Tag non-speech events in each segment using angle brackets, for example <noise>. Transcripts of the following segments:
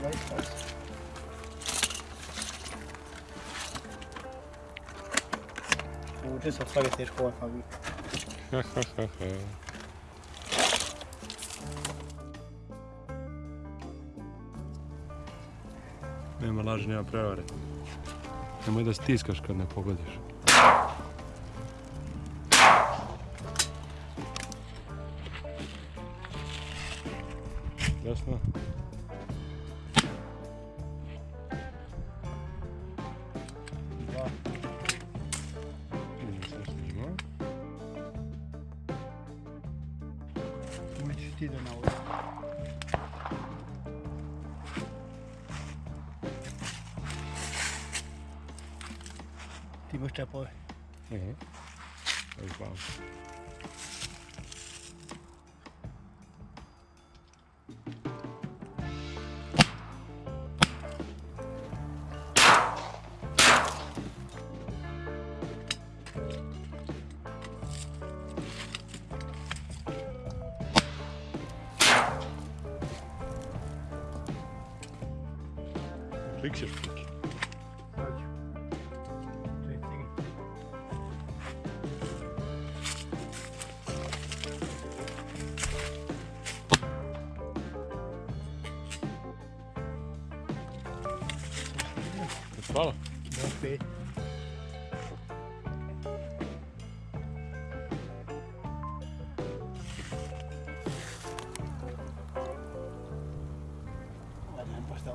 20 Uče se stvari teško ovaj fabrik. nema laži, nema prevare. Nemoj da stiskaš kad ne pogodiš. Jasno? Ti mostrar poi. É. É igual. pictures. fala? Vai Olha, não posso dar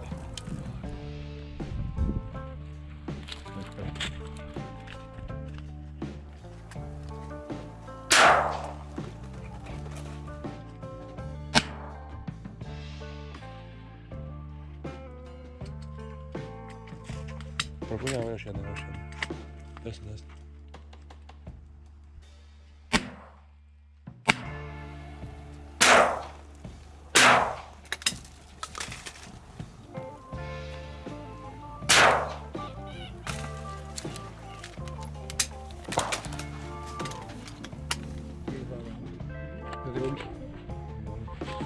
Už jenom, už jeden, už jeden. Dost, dost.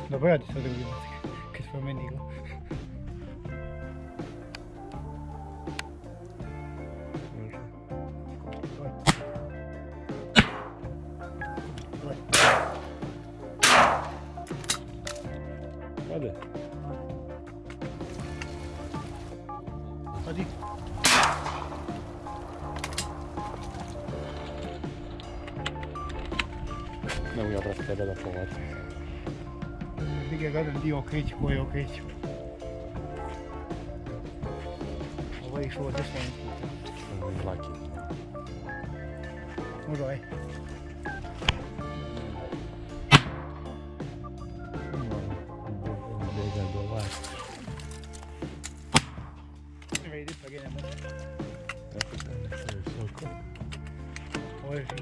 Добре, да се да видим. Къде сме мене Hadi. Ne mogu ja brati tebe da povlačim. Ti ga gledam di okreći, ko je okreći. Ovo je išlo od desna. Ovo je laki. Može ovaj. Hey, this again, I'm not. That's that necklace is so cool. Where is he?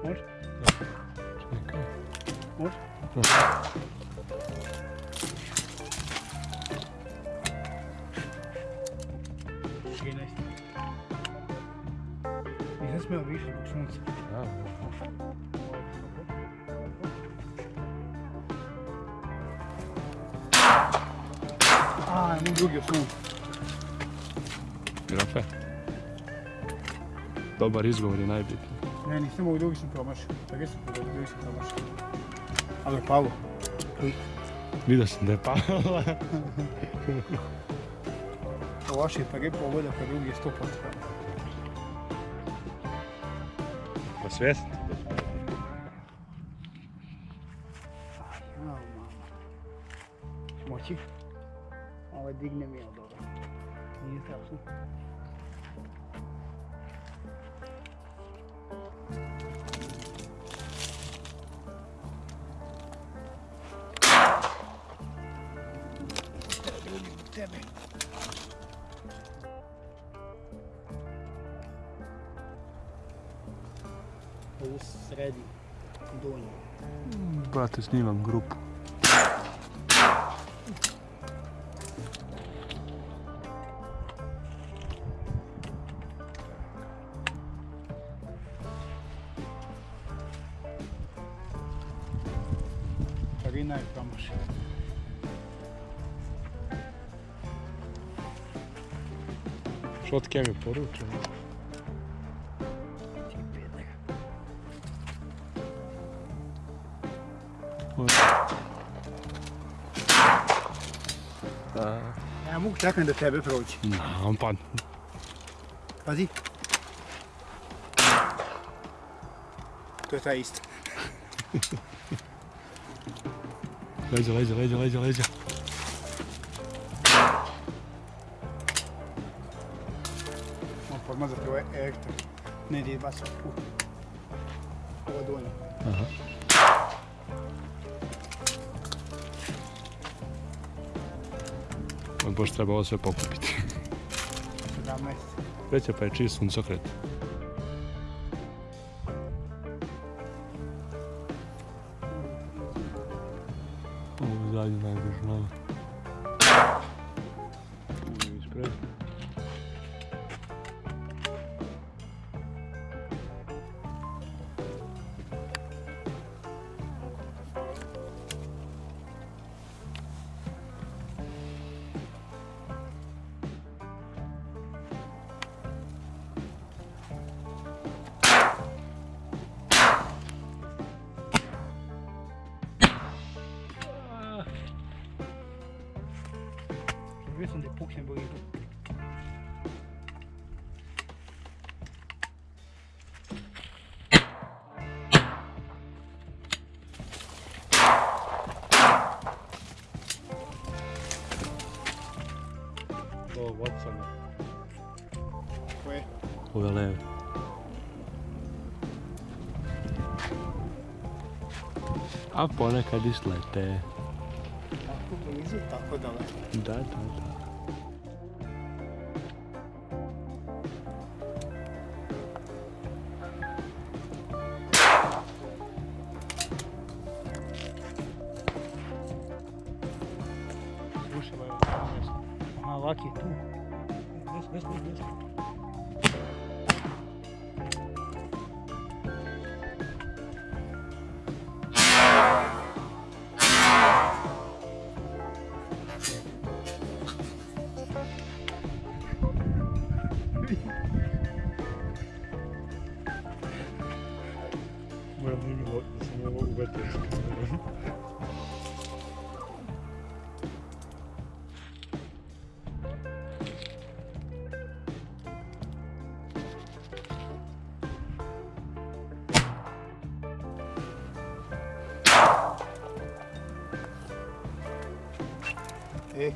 What? What? What? Okay, nice. Ich lasse mir aber eh schon auf Ja. Imam drugi osnovu. Grafe. Dobar izgovor je najbitniji. Ne, nisam ovog drugi sam promašio. Tako sam pogodio, drugi sam promašio. Ali je palo. Vidio sam da je pala. <laughs> Ovo vaše PG pogoda, pa drugi je 100% Pa svjesni. Mama. Moći? Ovo digne mi, ali dobro. Nije strašno. Tebe. Ovo sredi donje. Brate, snimam grupu. Nederlanders. Słodkiemi. Ja, moet ik hebben, broodje. Nou, een pan. Wat is is. <laughs> Leđa, leđa, leđa, leđa, leđa. Moram podmazati ovaj elektro. Ne ide baš u. Ovo donje. Aha. On baš treba ovo sve pokupiti. 17. Veća pa je čiji suncokret. свадьба нужна Blizu. Ovo Watson. Koje? Ove leve. A ponekad islete. Tako blizu, tako daleko. Da, da, da. Aqui. Desce. E.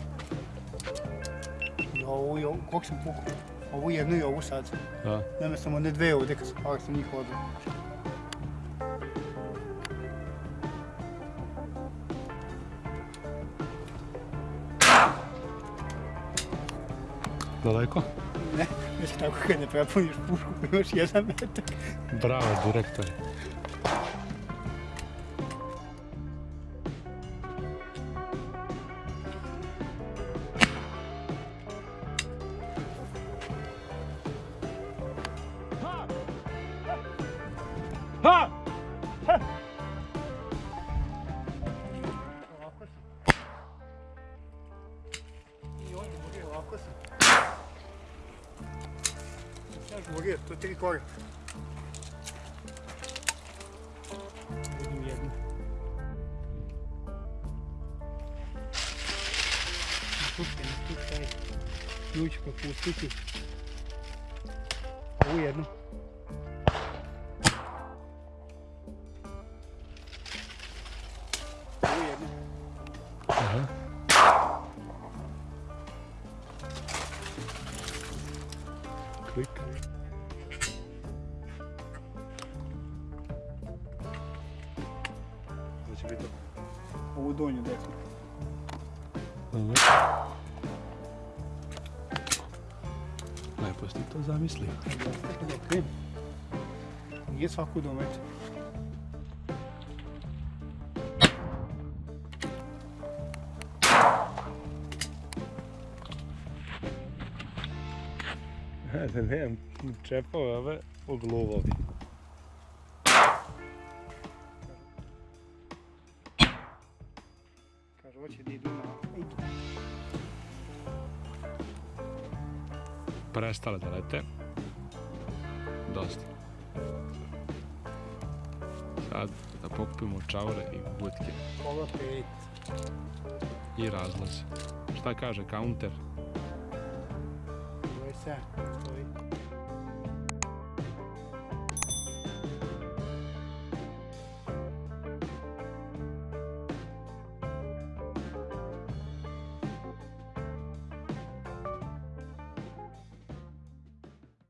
I ovu i ovu, koliko sam pukao? Ovu jednu i ovu sad. Da. Nema sam one dve ovdje kad sam, ali sam njih. Daleko? Ne, već tako kad ne prepuniš pušku imaš jedan metak. Bravo, direktor. Coi Слушайте, ну слушай, ключ как пустите. Ой, одну. Quick. Ovu donju desnu. Dobro. Lepo si ti to okrenem. Nije svaku domet. Da <laughs> nemam čepove ove hoće da na... Prestale da lete. Dosta. Sad da pokupimo čavore i butke. Ovo pet. I razlaze. Šta kaže counter? Ovo je sad.